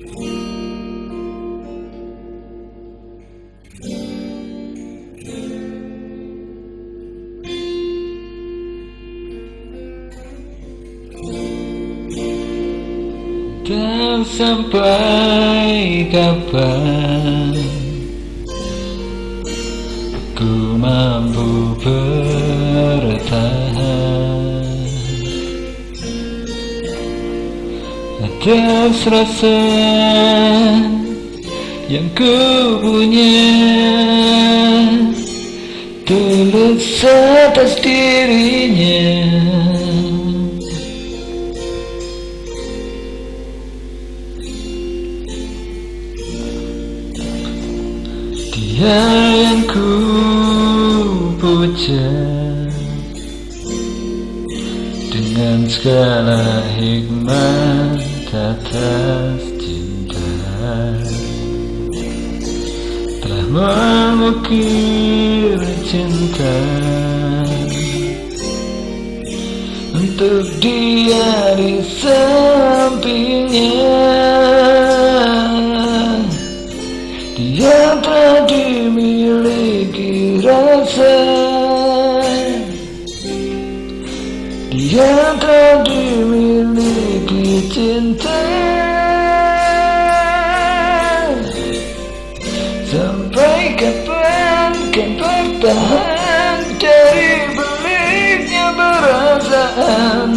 Dan sampai kapan Ku mampu bertahan? Atas rasa yang ku punya. Tulus atas dirinya. Dia yang ku puja. Dengan segala hikmat atas cinta. Telah mengukir cinta. Untuk dia di sampingnya. Dia telah dimiliki rasa. Dia telah cinta. Sampai kapan kan bertahan Dari beliknya perasaan.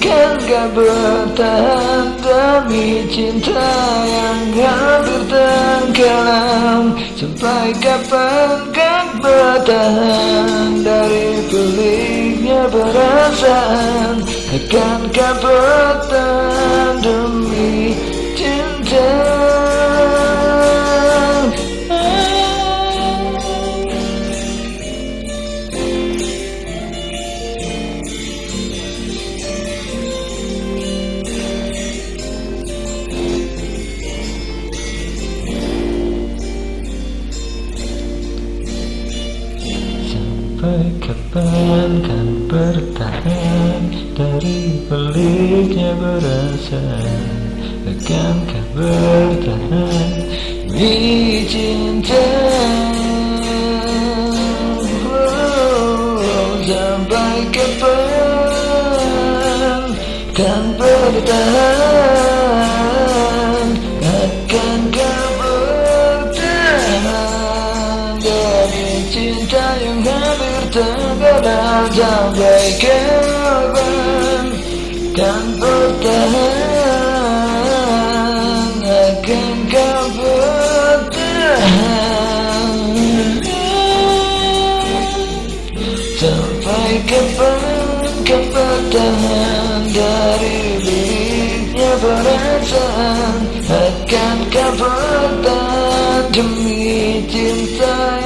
Kan gak bertahan demi cinta yang hampir tenggelam Sampai kapan kan bertahan dari peliknya perasaan Akankah bertahan demi cinta? Sampai kapan kan bertahan Dari peliknya berasa Akankah bertahan? Demi cinta oh, Sampai kapan kan bertahan. Akankah bertahan? Dari cinta yang habis terkadang sampai kapan kan bertahan akan kau bertahan sampai kapan kau bertahan dari biliknya perasaan akan kau bertahan demi cinta